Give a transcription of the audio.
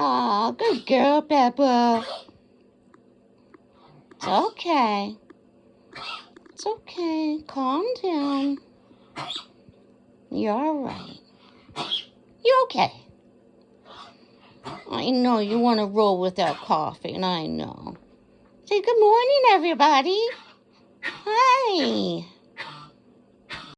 Oh, good girl, Peppa. It's okay. It's okay. Calm down. You're all right. You're okay. I know you want to roll without coughing. I know. Say good morning, everybody.